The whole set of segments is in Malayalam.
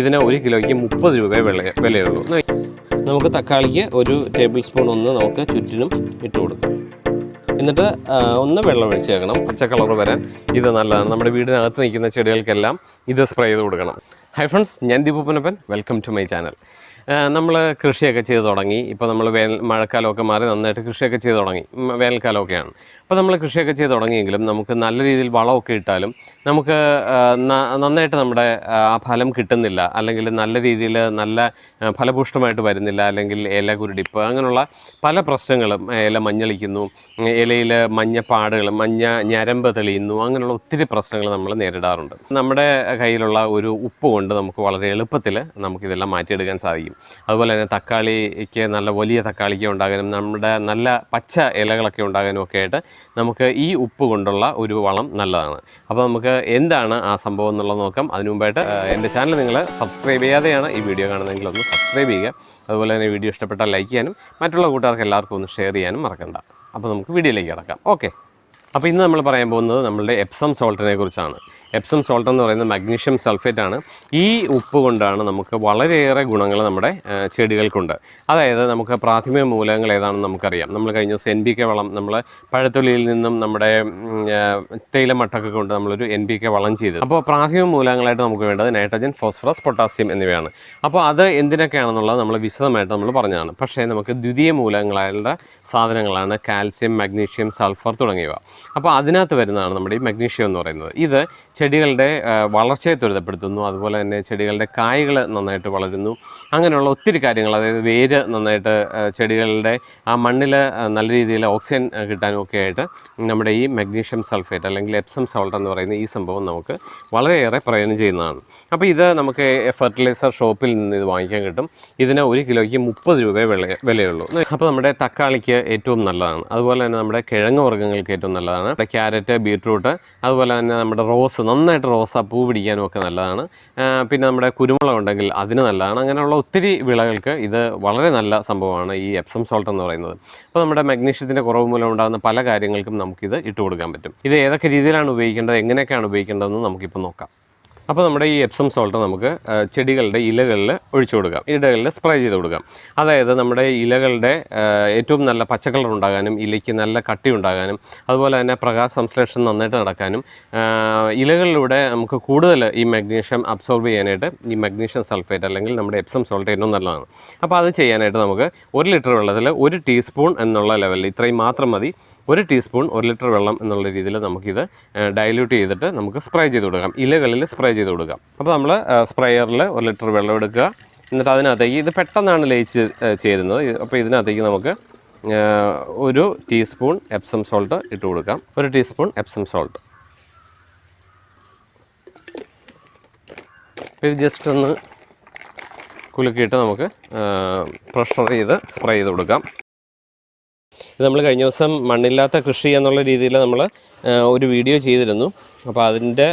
ഇതിന് ഒരു കിലോയ്ക്ക് മുപ്പത് രൂപ വില വിലയുള്ളൂ. നമുക്ക് തക്കാളിക്ക് ഒരു ടേബിൾ സ്പൂൺ ഒന്ന് നമുക്ക് ചുറ്റിനും ഇട്ട് കൊടുക്കാം. എന്നിട്ട് ഒന്ന് വെള്ളം ഒഴിച്ച് വെക്കണം പച്ച കളർ വരാൻ ഇത് നല്ലതാണ്. നമ്മുടെ വീടിനകത്ത് നിൽക്കുന്ന ചെടികൾക്കെല്ലാം ഇത് സ്പ്രേ ചെയ്ത് കൊടുക്കണം. ഹൈ ഫ്രണ്ട്സ് ഞാൻ ദീപപ്പനപ്പൻ വെൽക്കം ടു മൈ ചാനൽ നമ്മൾ കൃഷിയൊക്കെ ചെയ്ത് തുടങ്ങി. ഇപ്പോൾ നമ്മൾ വേനൽ മഴക്കാലമൊക്കെ മാറി നന്നായിട്ട് കൃഷിയൊക്കെ ചെയ്ത് തുടങ്ങി. വേനൽക്കാലമൊക്കെയാണ്. അപ്പോൾ നമ്മൾ കൃഷിയൊക്കെ ചെയ്ത് തുടങ്ങിയെങ്കിലും നമുക്ക് നല്ല രീതിയിൽ വളമൊക്കെ ഇട്ടാലും നമുക്ക് നന്നായിട്ട് നമ്മുടെ ആ ഫലം കിട്ടുന്നില്ല. അല്ലെങ്കിൽ നല്ല രീതിയിൽ നല്ല ഫലപുഷ്ടമായിട്ട് വരുന്നില്ല. അല്ലെങ്കിൽ ഇല കുരുടിപ്പ് അങ്ങനെയുള്ള പല പ്രശ്നങ്ങളും ഇല മഞ്ഞളിക്കുന്നു ഇലയിൽ മഞ്ഞപ്പാടുകൾ മഞ്ഞ ഞരമ്പ് തെളിയുന്നു അങ്ങനെയുള്ള ഒത്തിരി പ്രശ്നങ്ങൾ നമ്മൾ നേരിടാറുണ്ട്. നമ്മുടെ കയ്യിലുള്ള ഒരു ഉപ്പ് കൊണ്ട് നമുക്ക് വളരെ എളുപ്പത്തിൽ നമുക്കിതെല്ലാം മാറ്റിയെടുക്കാൻ സാധിക്കും. അതുപോലെ തന്നെ തക്കാളിക്ക് നല്ല വലിയ തക്കാളിക്ക് ഉണ്ടാകാനും നമ്മുടെ നല്ല പച്ച ഇലകളൊക്കെ ഉണ്ടാകാനും ഒക്കെ ആയിട്ട് നമുക്ക് ഈ ഉപ്പ് കൊണ്ടുള്ള ഒരു വളം നല്ലതാണ്. അപ്പോൾ നമുക്ക് എന്താണ് ആ സംഭവം എന്നുള്ളത് നോക്കാം. അതിനു മുമ്പായിട്ട് എന്റെ ചാനൽ നിങ്ങൾ സബ്സ്ക്രൈബ് ചെയ്യാതെയാണ് ഈ വീഡിയോ കാണുന്നതെങ്കിൽ ഒന്ന് സബ്സ്ക്രൈബ് ചെയ്യുക. അതുപോലെ തന്നെ വീഡിയോ ഇഷ്ടപ്പെട്ടാൽ ലൈക്ക് ചെയ്യാനും മറ്റുള്ള കൂട്ടുകാർക്ക് എല്ലാവർക്കും ഒന്ന് ഷെയർ ചെയ്യാനും മറക്കണ്ട. അപ്പോൾ നമുക്ക് വീഡിയോയിലേക്ക് കിടക്കാം. ഓക്കെ. അപ്പോൾ ഇന്ന് നമ്മൾ പറയാൻ പോകുന്നത് നമ്മളുടെ എപ്സം സോൾട്ടിനെ കുറിച്ചാണ്. എപ്സം സോൾട്ട് എന്ന് പറയുന്നത് മഗ്നീഷ്യം സൾഫേറ്റ് ആണ്. ഈ ഉപ്പ് കൊണ്ടാണ് നമുക്ക് വളരെയേറെ ഗുണങ്ങൾ നമ്മുടെ ചെടികൾക്കുണ്ട്. അതായത് നമുക്ക് പ്രാഥമിക മൂലകങ്ങൾ ഏതാണെന്ന് നമുക്കറിയാം. നമ്മൾ കഴിഞ്ഞ ദിവസം എൻ ബി കെ വളം നമ്മൾ പഴത്തൊലിയിൽ നിന്നും നമ്മുടെ തേയിലമട്ടൊക്കെ കൊണ്ട് നമ്മളൊരു എൻ ബി കെ വളം ചെയ്തു. അപ്പോൾ പ്രാഥമിക മൂലകങ്ങളായിട്ട് നമുക്ക് വേണ്ടത് നൈട്രജൻ ഫോസ്ഫറസ് പൊട്ടാസ്യം എന്നിവയാണ്. അപ്പോൾ അത് എന്തിനൊക്കെയാണെന്നുള്ളത് നമ്മൾ വിശദമായിട്ട് നമ്മൾ പറഞ്ഞതാണ്. പക്ഷേ നമുക്ക് ദ്വിതീയ മൂലകങ്ങളായുള്ള സാധനങ്ങളാണ് കാൽസ്യം മഗ്നീഷ്യം സൾഫർ തുടങ്ങിയവ. അപ്പോൾ അതിനകത്ത് വരുന്നതാണ് നമ്മുടെ ഈ മഗ്നീഷ്യം എന്ന് പറയുന്നത്. ഇത് ചെടികളുടെ വളർച്ചയെ ത്വരിതപ്പെടുത്തുന്നു. അതുപോലെ തന്നെ ചെടികളുടെ കായ്കൾ നന്നായിട്ട് വളരുന്നു. അങ്ങനെയുള്ള ഒത്തിരി കാര്യങ്ങൾ അതായത് വേര് നന്നായിട്ട് ചെടികളുടെ ആ മണ്ണിൽ നല്ല രീതിയിൽ ഓക്സിജൻ കിട്ടാനുമൊക്കെ ആയിട്ട് നമ്മുടെ ഈ മഗ്നീഷ്യം സൾഫേറ്റ് അല്ലെങ്കിൽ എപ്സം സോൾട്ട് എന്ന് പറയുന്ന ഈ സംഭവം നമുക്ക് വളരെയേറെ പ്രയോജനം ചെയ്യുന്നതാണ്. അപ്പോൾ ഇത് നമുക്ക് ഫെർട്ടിലൈസർ ഷോപ്പിൽ നിന്ന് ഇത് വാങ്ങിക്കാൻ കിട്ടും. ഇതിന് ഒരു കിലോയ്ക്ക് മുപ്പത് രൂപ വില വിലയുള്ളൂ. അപ്പോൾ നമ്മുടെ തക്കാളിക്ക് ഏറ്റവും നല്ലതാണ്. അതുപോലെ തന്നെ നമ്മുടെ കിഴങ്ങ് വർഗങ്ങൾക്ക് ഏറ്റവും നല്ലതാണ്. നമ്മുടെ ക്യാരറ്റ് ബീട്രൂട്ട് അതുപോലെ തന്നെ നമ്മുടെ റോസ് നന്നായിട്ട് റോസ പൂ പിടിക്കാനും ഒക്കെ നല്ലതാണ്. പിന്നെ നമ്മുടെ കുരുമുളക് ഉണ്ടെങ്കിൽ അതിന് നല്ലതാണ്. അങ്ങനെയുള്ള ഒത്തിരി വിളകൾക്ക് ഇത് വളരെ നല്ല സംഭവമാണ് ഈ എപ്സം സോൾട്ട് എന്ന് പറയുന്നത്. അപ്പോൾ നമ്മുടെ മഗ്നീഷ്യത്തിന്റെ കുറവ് മൂലം ഉണ്ടാകുന്ന പല കാര്യങ്ങൾക്കും നമുക്കിത് ഇട്ട് കൊടുക്കാൻ പറ്റും. ഇത് ഏതൊക്കെ രീതിയിലാണ് ഉപയോഗിക്കേണ്ടത് എങ്ങനെയൊക്കെയാണ് ഉപയോഗിക്കേണ്ടതെന്ന് നമുക്കിപ്പോൾ നോക്കാം. അപ്പോൾ നമ്മുടെ ഈ എപ്സം സോൾട്ട് നമുക്ക് ചെടികളുടെ ഇലകളിൽ ഒഴിച്ചു കൊടുക്കാം. ഇലകളിൽ സ്പ്രേ ചെയ്ത് കൊടുക്കാം. അതായത് നമ്മുടെ ഇലകളുടെ ഏറ്റവും നല്ല പച്ചക്കളർ കളർ ഉണ്ടാകാനും ഇലയ്ക്ക് നല്ല കട്ടി ഉണ്ടാകാനും അതുപോലെ തന്നെ പ്രകാശ സംശ്ലേഷണം നന്നായിട്ട് നടക്കാനും ഇലകളിലൂടെ നമുക്ക് കൂടുതൽ ഈ മഗ്നീഷ്യം അബ്സോർബ് ചെയ്യാനായിട്ട് ഈ മഗ്നീഷ്യം സൾഫേറ്റ് അല്ലെങ്കിൽ നമ്മുടെ എപ്സം സോൾട്ട് ഏറ്റവും നല്ലതാണ്. അപ്പോൾ അത് ചെയ്യാനായിട്ട് നമുക്ക് ഒരു ലിറ്റർ വെള്ളത്തിൽ ഒരു ടീസ്പൂൺ എന്നുള്ള ലെവലിൽ ഇത്രയും മാത്രം മതി. ഒരു ടീസ്പൂൺ ഒരു ലിറ്റർ വെള്ളം എന്നുള്ള രീതിയിൽ നമുക്കിത് ഡൈല്യൂട്ട് ചെയ്തിട്ട് നമുക്ക് സ്പ്രേ ചെയ്ത് കൊടുക്കാം. ഇലകളിൽ സ്പ്രേ ചെയ്ത് കൊടുക്കാം. അപ്പോൾ നമ്മൾ സ്പ്രേയറിൽ ഒരു ലിറ്റർ വെള്ളം എടുക്കുക. എന്നിട്ട് അതിനകത്തേക്ക് ഇത് പെട്ടെന്നാണ് ലയിച്ച് ചേരുന്നത്. അപ്പോൾ ഇതിനകത്തേക്ക് നമുക്ക് ഒരു ടീസ്പൂൺ എപ്സം സോൾട്ട് ഇട്ട് കൊടുക്കാം. ഒരു ടീസ്പൂൺ എപ്സം സോൾട്ട് ഇത് ജസ്റ്റ് ഒന്ന് കുലുക്കിയിട്ട് നമുക്ക് പ്രഷർ ചെയ്ത് സ്പ്രേ ചെയ്ത് കൊടുക്കാം. ഇത് നമ്മൾ കഴിഞ്ഞ ദിവസം മണ്ണില്ലാത്ത കൃഷി എന്നുള്ള രീതിയിൽ നമ്മൾ ഒരു വീഡിയോ ചെയ്തിരുന്നു. അപ്പോൾ അതിന്റെ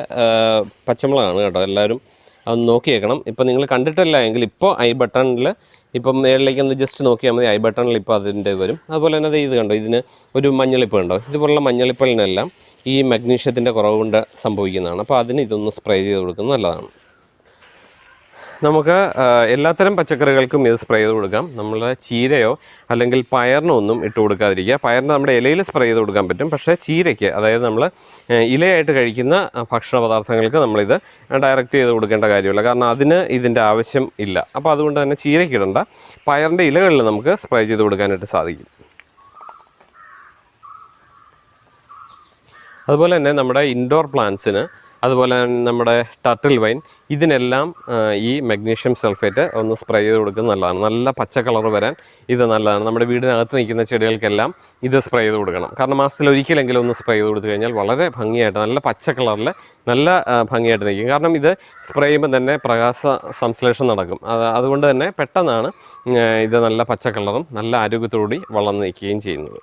പച്ചമുളകാണ് കേട്ടോ എല്ലാവരും അതൊന്ന് നോക്കിയേക്കണം. ഇപ്പം നിങ്ങൾ കണ്ടിട്ടില്ല എങ്കിൽ ഇപ്പോൾ ഐ ബട്ടണിൽ ഇപ്പം മേളിലേക്ക് ഒന്ന് ജസ്റ്റ് നോക്കിയാൽ മതി. ഐ ബട്ടണിൽ ഇപ്പോൾ അതിന്റെ വരും. അതുപോലെ തന്നെ ഇത് കണ്ടോ ഇതിന് ഒരു മഞ്ഞളിപ്പ് കണ്ടോ? ഇതുപോലുള്ള മഞ്ഞളിപ്പലിനെല്ലാം ഈ മഗ്നീഷ്യത്തിന്റെ കുറവ് കൊണ്ട് സംഭവിക്കുന്നതാണ്. അപ്പോൾ അതിന് ഇതൊന്ന് സ്പ്രേ ചെയ്ത് കൊടുക്കുന്നത് നല്ലതാണ്. നമുക്ക് എല്ലാത്തരം പച്ചക്കറികൾക്കും ഇത് സ്പ്രേ ചെയ്ത് കൊടുക്കാം. നമ്മൾ ചീരയോ അല്ലെങ്കിൽ പയറിനോ ഒന്നും ഇട്ട് കൊടുക്കാതിരിക്കുക. പയറിന് നമ്മുടെ ഇലയിൽ സ്പ്രേ ചെയ്ത് കൊടുക്കാൻ പറ്റും. പക്ഷേ ചീരയ്ക്ക് അതായത് നമ്മൾ ഇലയായിട്ട് കഴിക്കുന്ന ഭക്ഷണ പദാർത്ഥങ്ങൾക്ക് നമ്മളിത് ഡയറക്റ്റ് ചെയ്ത് കൊടുക്കേണ്ട കാര്യമില്ല. കാരണം അതിന് ഇതിന്റെ ആവശ്യം ഇല്ല. അപ്പോൾ അതുകൊണ്ട് തന്നെ ചീരയ്ക്ക് ഇടണ്ട. പയറിന്റെ ഇലകളിൽ നമുക്ക് സ്പ്രേ ചെയ്ത് കൊടുക്കാനായിട്ട് സാധിക്കും. അതുപോലെ തന്നെ നമ്മുടെ ഇൻഡോർ പ്ലാന്റ്സിന് അതുപോലെ നമ്മുടെ ടർട്ടിൽ വൈൻ ഇതിനെല്ലാം ഈ മഗ്നീഷ്യം സൾഫേറ്റ് ഒന്ന് സ്പ്രേ ചെയ്ത് കൊടുക്കുന്നത് നല്ലതാണ്. നല്ല പച്ച കളർ വരാൻ ഇത് നല്ലതാണ്. നമ്മുടെ വീടിനകത്ത് നിൽക്കുന്ന ചെടികൾക്കെല്ലാം ഇത് സ്പ്രേ ചെയ്ത് കൊടുക്കണം. കാരണം മാസത്തിൽ ഒരിക്കലെങ്കിലും ഒന്ന് സ്പ്രേ ചെയ്ത് കൊടുത്തു കഴിഞ്ഞാൽ വളരെ ഭംഗിയായിട്ട് നല്ല പച്ച കളറിൽ നല്ല ഭംഗിയായിട്ട് നിൽക്കും. കാരണം ഇത് സ്പ്രേ ചെയ്യുമ്പോൾ തന്നെ പ്രകാശ സംശ്ലേഷം നടക്കും. അതുകൊണ്ട് തന്നെ പെട്ടെന്നാണ് ഇത് നല്ല പച്ച കളറും നല്ല ആരോഗ്യത്തോടുകൂടി വളർന്നു നിൽക്കുകയും ചെയ്യുന്നത്.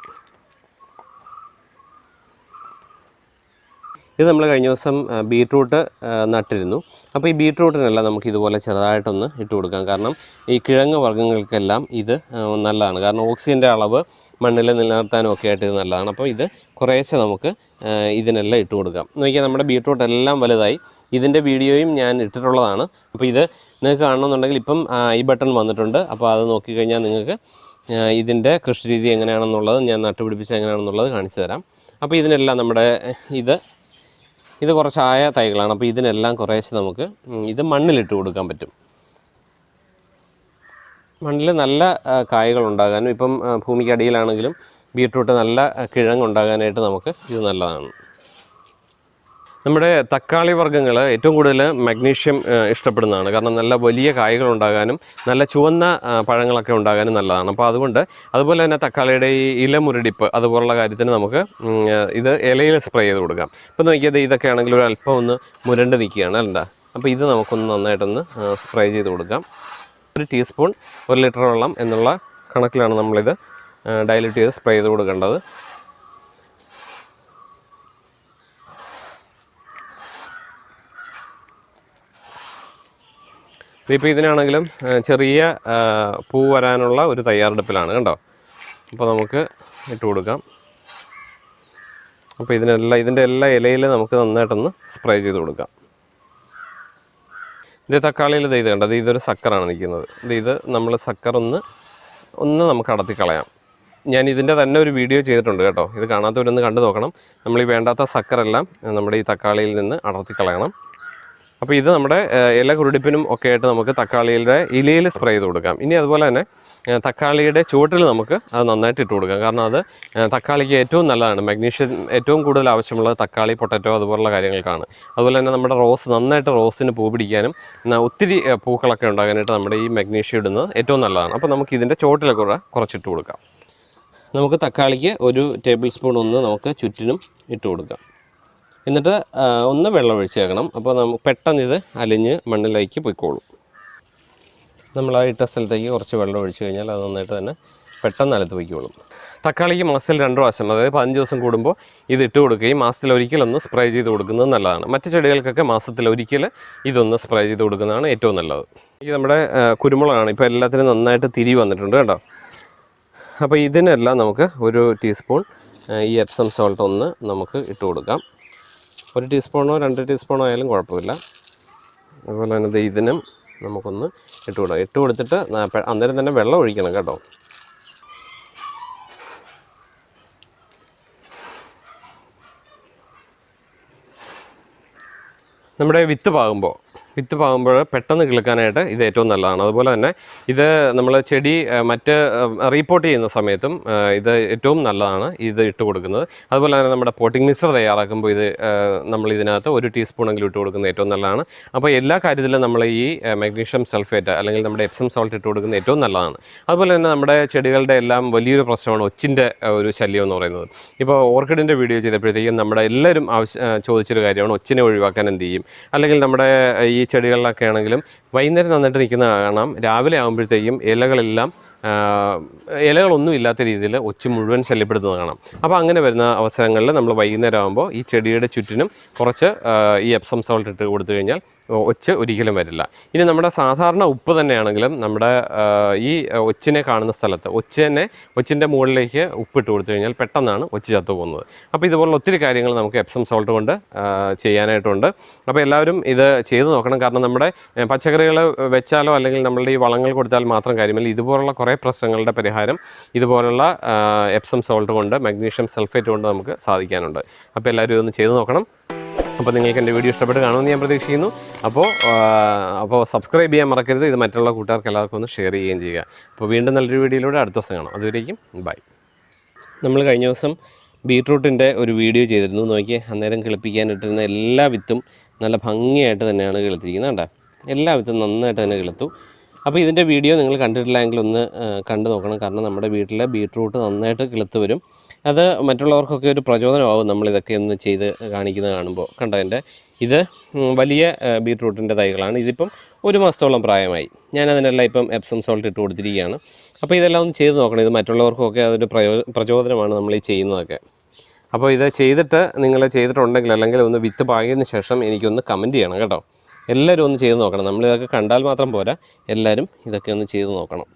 ഇത് നമ്മൾ കഴിഞ്ഞ ദിവസം ബീട്രൂട്ട് നട്ടിരുന്നു. അപ്പോൾ ഈ ബീട്രൂട്ടിനെല്ലാം നമുക്ക് ഇതുപോലെ ചെറുതായിട്ടൊന്ന് ഇട്ട് കൊടുക്കാം. കാരണം ഈ കിഴങ്ങ് വർഗങ്ങൾക്കെല്ലാം ഇത് നല്ലതാണ്. കാരണം ഓക്സിജന്റെ അളവ് മണ്ണിൽ നിലനിർത്താനും ഒക്കെ ആയിട്ട് ഇത് നല്ലതാണ്. അപ്പോൾ ഇത് കുറേശ്ശെ നമുക്ക് ഇതിനെല്ലാം ഇട്ട് കൊടുക്കാം. നോക്കിയാൽ നമ്മുടെ ബീട്രൂട്ട് എല്ലാം വലുതായി. ഇതിന്റെ വീഡിയോയും ഞാൻ ഇട്ടിട്ടുള്ളതാണ്. അപ്പോൾ ഇത് നിങ്ങൾക്ക് കാണണമെന്നുണ്ടെങ്കിൽ ഇപ്പം ഈ ബട്ടൺ വന്നിട്ടുണ്ട്. അപ്പോൾ അത് നോക്കിക്കഴിഞ്ഞാൽ നിങ്ങൾക്ക് ഇതിന്റെ കൃഷി രീതി എങ്ങനെയാണെന്നുള്ളത് ഞാൻ നട്ടുപിടിപ്പിച്ച് എങ്ങനെയാണെന്നുള്ളത് കാണിച്ചു തരാം. അപ്പോൾ ഇതിനെല്ലാം നമ്മുടെ ഇത് ഇത് കുറച്ച് ആയ തൈകളാണ്. അപ്പോൾ ഇതിനെല്ലാം കുറേശ്ശെ നമുക്ക് ഇത് മണ്ണിലിട്ട് കൊടുക്കാൻ പറ്റും. മണ്ണിൽ നല്ല കായകൾ ഉണ്ടാകാനും ഇപ്പം ഭൂമിക്കടിയിലാണെങ്കിലും ബീട്രൂട്ട് നല്ല കിഴങ്ങ് കിഴങ്ങുണ്ടാകാനായിട്ട് നമുക്ക് ഇത് നല്ലതാണ്. നമ്മുടെ തക്കാളി വർഗങ്ങൾ ഏറ്റവും കൂടുതൽ മഗ്നീഷ്യം ഇഷ്ടപ്പെടുന്നതാണ്. കാരണം നല്ല വലിയ കായകൾ ഉണ്ടാകാനും നല്ല ചുവന്ന പഴങ്ങളൊക്കെ ഉണ്ടാകാനും നല്ലതാണ്. അപ്പോൾ അതുകൊണ്ട് അതുപോലെ തന്നെ തക്കാളിയുടെ ഈ ഇലമുരടിപ്പ് അതുപോലുള്ള കാര്യത്തിന് നമുക്ക് ഇത് ഇലയിൽ സ്പ്രേ ചെയ്ത് കൊടുക്കാം. ഇപ്പോൾ നോക്കിയത് ഇതൊക്കെ ആണെങ്കിൽ ഒരു അല്പം ഒന്ന് മുരണ്ട് നിൽക്കുകയാണ് അല്ല? അപ്പോൾ ഇത് നമുക്കൊന്ന് നന്നായിട്ടൊന്ന് സ്പ്രേ ചെയ്ത് കൊടുക്കാം. ഒരു ടീസ്പൂൺ ഒരു ലിറ്റർ വെള്ളം എന്നുള്ള കണക്കിലാണ് നമ്മളിത് ഡൈല്യൂട്ട് ചെയ്ത് സ്പ്രേ ചെയ്ത് കൊടുക്കേണ്ടത്. ഇതിപ്പോൾ ഇതിനാണെങ്കിലും ചെറിയ പൂ വരാനുള്ള ഒരു തയ്യാറെടുപ്പിലാണ് കണ്ടോ? അപ്പോൾ നമുക്ക് ഇട്ട് കൊടുക്കാം. അപ്പോൾ ഇതിനെല്ലാം ഇതിന്റെ എല്ലാ ഇലയിൽ നമുക്ക് നന്നായിട്ടൊന്ന് സ്പ്രേ ചെയ്ത് കൊടുക്കാം. ഇത് തക്കാളിയിൽ ഇത് കണ്ടത് ഇതൊരു സക്കറാണ് നിൽക്കുന്നത്. ഇത് നമ്മൾ സക്കർ ഒന്ന് ഒന്ന് നമുക്ക് അടത്തി കളയാം. ഞാൻ ഇതിന്റെ തന്നെ ഒരു വീഡിയോ ചെയ്തിട്ടുണ്ട് കേട്ടോ. ഇത് കാണാത്തവരൊന്ന് കണ്ടു നോക്കണം. നമ്മൾ ഈ വേണ്ടാത്ത സക്കറെല്ലാം നമ്മുടെ ഈ തക്കാളിയിൽ നിന്ന് അടർത്തി കളയണം. അപ്പോൾ ഇത് നമ്മുടെ ഇല കുരുടിപ്പിനും ഒക്കെ ആയിട്ട് നമുക്ക് തക്കാളിയുടെ ഇലയിൽ സ്പ്രേ ചെയ്ത് കൊടുക്കാം. ഇനി അതുപോലെ തന്നെ തക്കാളിയുടെ ചുവട്ടിൽ നമുക്ക് അത് നന്നായിട്ട് ഇട്ട് കൊടുക്കാം. കാരണം അത് തക്കാളിക്ക് ഏറ്റവും നല്ലതാണ്. മഗ്നീഷ്യം ഏറ്റവും കൂടുതൽ ആവശ്യമുള്ള തക്കാളി പൊട്ടറ്റോ അതുപോലുള്ള കാര്യങ്ങൾക്കാണ്. അതുപോലെ തന്നെ നമ്മുടെ റോസ് നന്നായിട്ട് റോസിന് പൂ പിടിക്കാനും ഒത്തിരി പൂക്കളൊക്കെ ഉണ്ടാകാനായിട്ട് നമ്മുടെ ഈ മഗ്നീഷ്യം ഇടുന്നത് ഏറ്റവും നല്ലതാണ്. അപ്പോൾ നമുക്ക് ഇതിന്റെ ചുവട്ടിലൊക്കെ കൂടെ കുറച്ചിട്ട് കൊടുക്കാം. നമുക്ക് തക്കാളിക്ക് ഒരു ടേബിൾ സ്പൂൺ ഒന്ന് നമുക്ക് ചുറ്റിനും ഇട്ട് കൊടുക്കാം. എന്നിട്ട് ഒന്ന് വെള്ളം ഒഴിച്ചേക്കണം അപ്പോൾ നമുക്ക് പെട്ടെന്ന് ഇത് അലിഞ്ഞ് മണ്ണിലേക്ക് പൊയ്ക്കോളും. നമ്മൾ ആ ഇട്ട സ്ഥലത്തേക്ക് കുറച്ച് വെള്ളം ഒഴിച്ച് കഴിഞ്ഞാൽ അത് നന്നായിട്ട് തന്നെ പെട്ടെന്ന് അലത്ത് പൊയ്ക്കോളും. തക്കാളിക്ക് മാസത്തിൽ രണ്ട് പ്രാവശ്യം അതായത് പതിനഞ്ച് ദിവസം കൂടുമ്പോൾ ഇത് ഇട്ട് കൊടുക്കുകയും മാസത്തിൽ ഒരിക്കലൊന്ന് സ്പ്രേ ചെയ്ത് കൊടുക്കുന്നത് നല്ലതാണ്. മറ്റു ചെടികൾക്കൊക്കെ മാസത്തിൽ ഒരിക്കൽ ഇതൊന്ന് സ്പ്രേ ചെയ്ത് കൊടുക്കുന്നതാണ് ഏറ്റവും നല്ലത്. ഈ നമ്മുടെ കുരുമുളകാണ് ഇപ്പോൾ എല്ലാത്തിനും നന്നായിട്ട് തിരി വന്നിട്ടുണ്ട് കേട്ടോ അപ്പോൾ ഇതിനെല്ലാം നമുക്ക് ഒരു ടീസ്പൂൺ ഈ എപ്സം സോൾട്ട് ഒന്ന് നമുക്ക് ഇട്ട് കൊടുക്കാം. ഒരു ടീസ്പൂണോ രണ്ട് ടീസ്പൂണോ ആയാലും കുഴപ്പമില്ല. അതുപോലെ തന്നെ ദൈതിനും നമുക്കൊന്ന് ഇട്ട് കൊടുക്കാം. ഇട്ട് കൊടുത്തിട്ട് അന്നേരം തന്നെ വെള്ളം ഒഴിക്കണം കേട്ടോ. നമ്മുടെ വിത്ത് പാകുമ്പോൾ വിത്ത് പാകുമ്പോൾ പെട്ടെന്ന് കിളുക്കാനായിട്ട് ഇത് ഏറ്റവും നല്ലതാണ്. അതുപോലെ തന്നെ ഇത് നമ്മൾ ചെടി മറ്റ് റീപ്പോർട്ട് ചെയ്യുന്ന സമയത്തും ഇത് ഏറ്റവും നല്ലതാണ് ഇത് ഇട്ട് കൊടുക്കുന്നത്. അതുപോലെ തന്നെ നമ്മുടെ പോട്ടിംഗ് മിക്സർ തയ്യാറാക്കുമ്പോൾ ഇത് നമ്മൾ ഇതിനകത്ത് ഒരു ടീസ്പൂണെങ്കിലും ഇട്ട് കൊടുക്കുന്നത് ഏറ്റവും നല്ലതാണ്. അപ്പോൾ എല്ലാ കാര്യത്തിലും നമ്മൾ ഈ മഗ്നീഷ്യം സൾഫേറ്റ് അല്ലെങ്കിൽ നമ്മുടെ എപ്സം സോൾട്ട് ഇട്ട് കൊടുക്കുന്നത് ഏറ്റവും നല്ലതാണ്. അതുപോലെ തന്നെ നമ്മുടെ ചെടികളുടെ എല്ലാം വലിയൊരു പ്രശ്നമാണ് ഒച്ചിന്റെ ഒരു ശല്യം എന്ന് പറയുന്നത്. ഇപ്പോൾ ഓർക്കിഡിന്റെ വീഡിയോ ചെയ്തപ്പോഴത്തേക്കും നമ്മുടെ എല്ലാവരും ആവശ്യം ചോദിച്ചൊരു കാര്യമാണ് ഒച്ചിനെ ഒഴിവാക്കാൻ എന്ത് ചെയ്യും? അല്ലെങ്കിൽ നമ്മുടെ ഈ ചെടികളിലൊക്കെ ആണെങ്കിലും വൈകുന്നേരം നന്നായിട്ട് നിൽക്കുന്ന കാണാം. രാവിലെ ആകുമ്പോഴത്തേക്കും ഇലകളെല്ലാം ഇലകളൊന്നും ഇല്ലാത്ത രീതിയിൽ ഒച്ച മുഴുവൻ ശല്യപ്പെടുത്തുന്നത് കാണാം. അപ്പോൾ അങ്ങനെ വരുന്ന അവസരങ്ങളിൽ നമ്മൾ വൈകുന്നേരം ആകുമ്പോൾ ഈ ചെടിയുടെ ചുറ്റിനും കുറച്ച് ഈ എപ്സം സോൾട്ട് ഇട്ട് കൊടുത്തു കഴിഞ്ഞാൽ ഒച്ച് ഒരിക്കലും വരില്ല. ഇനി നമ്മുടെ സാധാരണ ഉപ്പ് തന്നെയാണെങ്കിലും നമ്മുടെ ഈ ഒച്ചിനെ കാണുന്ന സ്ഥലത്ത് ഒച്ചിനെ ഒച്ചിന്റെ മുകളിലേക്ക് ഉപ്പിട്ട് കൊടുത്തു കഴിഞ്ഞാൽ പെട്ടെന്നാണ് ഒച്ച് ചത്തു പോകുന്നത്. അപ്പോൾ ഇതുപോലുള്ള ഒത്തിരി കാര്യങ്ങൾ നമുക്ക് എപ്സം സോൾട്ട് കൊണ്ട് ചെയ്യാനായിട്ടുണ്ട്. അപ്പോൾ എല്ലാവരും ഇത് ചെയ്ത് നോക്കണം. കാരണം നമ്മുടെ പച്ചക്കറികൾ വെച്ചാലോ അല്ലെങ്കിൽ നമ്മളുടെ ഈ വളങ്ങൾ കൊടുത്താൽ മാത്രം കാര്യമില്ല. ഇതുപോലുള്ള കുറേ പ്രശ്നങ്ങളുടെ പരിഹാരം ഇതുപോലുള്ള എപ്സം സോൾട്ട് കൊണ്ട് മഗ്നീഷ്യം സൾഫേറ്റ് കൊണ്ട് നമുക്ക് സാധിക്കാനുണ്ട്. അപ്പോൾ എല്ലാവരും ഇതൊന്ന് ചെയ്ത് നോക്കണം. അപ്പോൾ നിങ്ങൾക്ക് എന്റെ വീഡിയോ ഇഷ്ടപ്പെട്ട് കാണുമെന്ന് ഞാൻ പ്രതീക്ഷിക്കുന്നു. അപ്പോൾ അപ്പോൾ സബ്സ്ക്രൈബ് ചെയ്യാൻ മറക്കരുത്. ഇത് മറ്റുള്ള കൂട്ടുകാർക്ക് എല്ലാവർക്കും ഒന്ന് ഷെയർ ചെയ്യുകയും ചെയ്യുക. അപ്പോൾ വീണ്ടും നല്ലൊരു വീഡിയോയിലൂടെ അടുത്ത ദിവസം കാണാം. അതുവരേക്കും ബൈ നമ്മൾ കഴിഞ്ഞ ദിവസം ബീട്രൂട്ടിന്റെ ഒരു വീഡിയോ ചെയ്തിരുന്നു. നോക്കിയേ അന്നേരം കിളിപ്പിക്കാനിട്ടിരുന്ന എല്ലാ വിത്തും നല്ല ഭംഗിയായിട്ട് തന്നെയാണ് കിളുത്തിരിക്കുന്നത് കണ്ടോ? എല്ലാ വിത്തും നന്നായിട്ട് തന്നെ കിളുത്തു. അപ്പോൾ ഇതിന്റെ വീഡിയോ നിങ്ങൾ കണ്ടിട്ടില്ലെങ്കിൽ ഒന്ന് കണ്ടു നോക്കണം. കാരണം നമ്മുടെ വീട്ടിലെ ബീട്രൂട്ട് നന്നായിട്ട് കിളുത്ത് വരും. അത് മറ്റുള്ളവർക്കൊക്കെ ഒരു പ്രചോദനമാവും നമ്മളിതൊക്കെ ഒന്ന് ചെയ്ത് കാണിക്കുന്നത് കാണുമ്പോൾ. കണ്ടോ എന്റെ? ഇത് വലിയ ബീട്രൂട്ടിന്റെ തൈകളാണ്. ഇതിപ്പം ഒരു മാസത്തോളം പ്രായമായി. ഞാൻ അതിനെല്ലാം ഇപ്പം എപ്സം സോൾട്ട് ഇട്ട് കൊടുത്തിരിക്കുകയാണ്. അപ്പോൾ ഇതെല്ലാം ഒന്ന് ചെയ്ത് നോക്കണം. ഇത് മറ്റുള്ളവർക്കൊക്കെ അതൊരു പ്രചോദനമാണ് നമ്മൾ ഈ ചെയ്യുന്നതൊക്കെ. അപ്പോൾ ഇത് ചെയ്തിട്ട് നിങ്ങൾ ചെയ്തിട്ടുണ്ടെങ്കിൽ അല്ലെങ്കിൽ ഒന്ന് വിത്ത് പാകിയതിന് ശേഷം എനിക്കൊന്ന് കമന്റ് ചെയ്യണം കേട്ടോ. എല്ലാവരും ഒന്ന് ചെയ്ത് നോക്കണം. നമ്മളിതൊക്കെ കണ്ടാൽ മാത്രം പോരാ. എല്ലാവരും ഇതൊക്കെ ഒന്ന് ചെയ്ത് നോക്കണം.